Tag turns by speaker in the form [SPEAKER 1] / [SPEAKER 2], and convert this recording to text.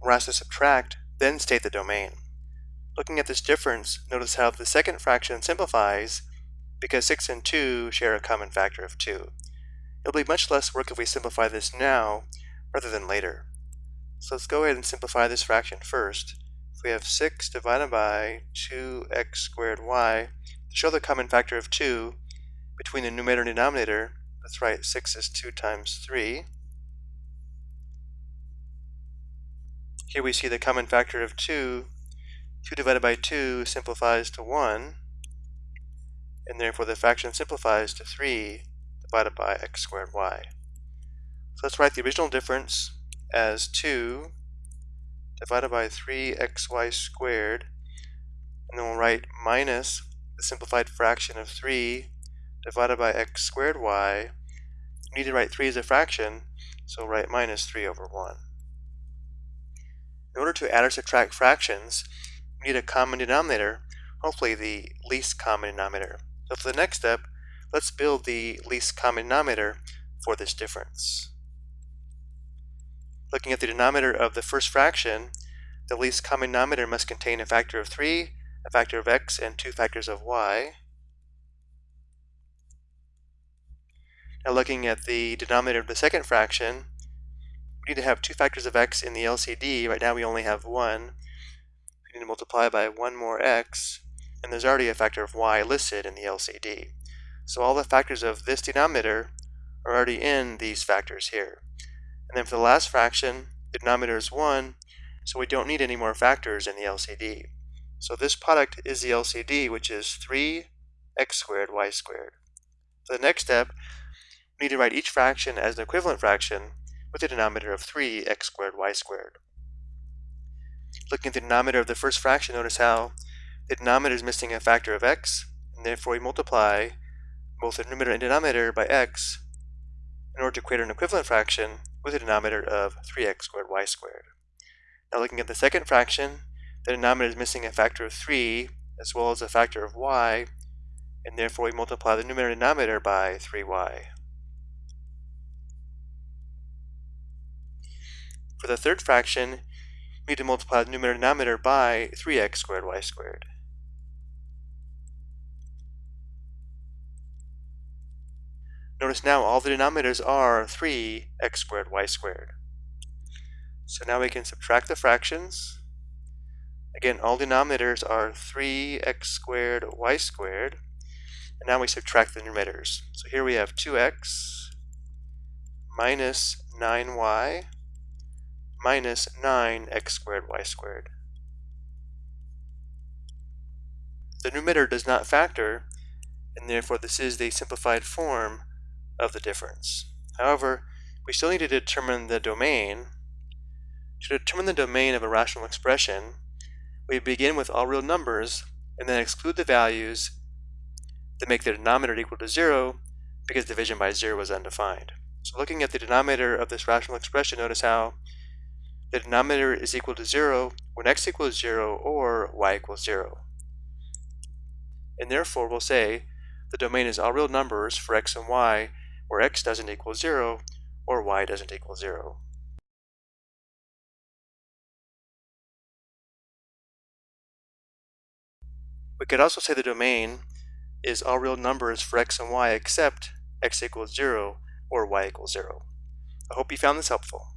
[SPEAKER 1] we're asked to subtract, then state the domain. Looking at this difference, notice how the second fraction simplifies because 6 and 2 share a common factor of 2. It'll be much less work if we simplify this now rather than later. So let's go ahead and simplify this fraction first. If we have 6 divided by 2x squared y, to show the common factor of 2 between the numerator and denominator, let's write 6 is 2 times 3. Here we see the common factor of 2. 2 divided by 2 simplifies to 1, and therefore the fraction simplifies to 3 divided by x squared y. So let's write the original difference as 2 divided by 3xy squared, and then we'll write minus the simplified fraction of 3 divided by x squared y. We need to write 3 as a fraction, so we'll write minus 3 over 1. To add or subtract fractions, we need a common denominator, hopefully the least common denominator. So for the next step, let's build the least common denominator for this difference. Looking at the denominator of the first fraction, the least common denominator must contain a factor of 3, a factor of x, and two factors of y. Now looking at the denominator of the second fraction, we need to have two factors of x in the LCD. Right now we only have one. We need to multiply by one more x, and there's already a factor of y listed in the LCD. So all the factors of this denominator are already in these factors here. And then for the last fraction, the denominator is 1, so we don't need any more factors in the LCD. So this product is the LCD, which is 3x squared y squared. For the next step, we need to write each fraction as an equivalent fraction with a denominator of 3x squared y squared. Looking at the denominator of the first fraction, notice how the denominator is missing a factor of x, and therefore we multiply both the numerator and denominator by x in order to create an equivalent fraction with a denominator of 3x squared y squared. Now looking at the second fraction, the denominator is missing a factor of 3 as well as a factor of y, and therefore we multiply the numerator and denominator by 3y. For the third fraction, we need to multiply the numerator and denominator by 3x squared y squared. Notice now all the denominators are 3x squared y squared. So now we can subtract the fractions. Again, all denominators are 3x squared y squared. And now we subtract the numerators. So here we have 2x minus 9y minus 9x squared y squared. The numerator does not factor, and therefore this is the simplified form of the difference. However, we still need to determine the domain. To determine the domain of a rational expression, we begin with all real numbers and then exclude the values that make the denominator equal to 0 because division by 0 was undefined. So looking at the denominator of this rational expression, notice how the denominator is equal to 0 when x equals 0 or y equals 0. And therefore we'll say the domain is all real numbers for x and y where x doesn't equal 0 or y doesn't equal 0. We could also say the domain is all real numbers for x and y except x equals 0 or y equals 0. I hope you found this helpful.